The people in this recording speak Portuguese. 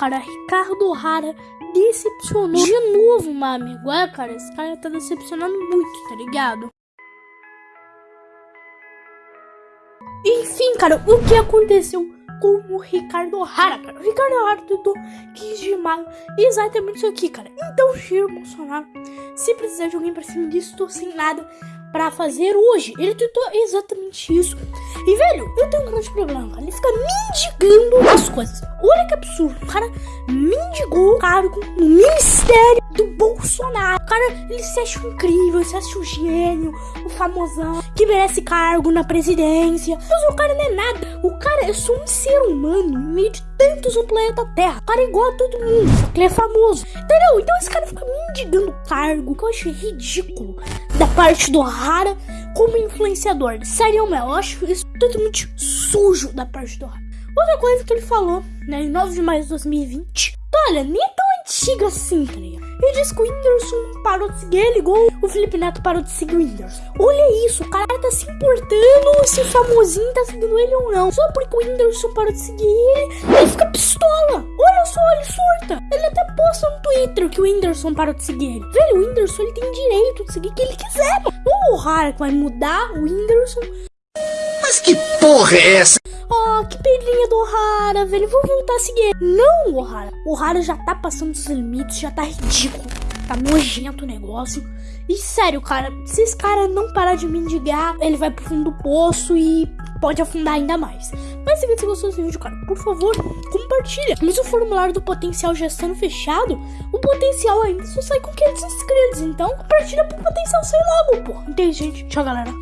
cara, Ricardo Rara decepcionou de novo, meu amigo. É, cara, esse cara tá decepcionando muito, tá ligado? Enfim, cara, o que aconteceu com o Ricardo Rara, cara? O Ricardo Rara tentou 15 de exatamente isso aqui, cara. Então, Jair Bolsonaro, se precisar de alguém pra cima disso, tô sem nada pra fazer hoje. Ele tentou exatamente isso. E, velho, eu tenho um grande problema, cara. Ele fica mendigando as coisas. Absurdo. O cara mendigou o cargo no Ministério do Bolsonaro. O cara, ele se acha incrível, se acha o gênio, o famosão, que merece cargo na presidência. Mas o cara não é nada. O cara é só um ser humano no meio de tantos no planeta Terra. O cara é igual a todo mundo, só que ele é famoso. Entendeu? Então esse cara fica mendigando cargo, que eu acho ridículo da parte do Rara como influenciador. Sério, meu, eu acho isso totalmente sujo da parte do Rara. Outra coisa que ele falou, né, em 9 de maio de 2020, olha, nem é tão antiga assim, tá? Ele disse que o Whindersson parou de seguir ele, igual o Felipe Neto parou de seguir o Whindersson. Olha isso, o cara tá se importando se o famosinho tá seguindo ele ou não. Só porque o Whindersson parou de seguir ele, ele fica pistola. Olha só, ele surta. Ele até posta no Twitter que o Whindersson parou de seguir ele. Velho, o Whindersson ele tem direito de seguir quem ele quiser. Não o que vai mudar o Whindersson. Mas que porra é essa? Oh, que pedrinha do Ohara, velho. Vou voltar a seguir. Não, Ohara. O Ohara já tá passando dos limites, já tá ridículo. Tá nojento o negócio. E sério, cara, se esse cara não parar de mendigar, ele vai pro fundo do poço e pode afundar ainda mais. Mas se você gostou desse vídeo, cara, por favor, compartilha. Mas o formulário do potencial já estando fechado, o potencial ainda só sai com 500 inscritos. Então, compartilha pro potencial sair logo, pô. Entende, gente? Tchau, galera.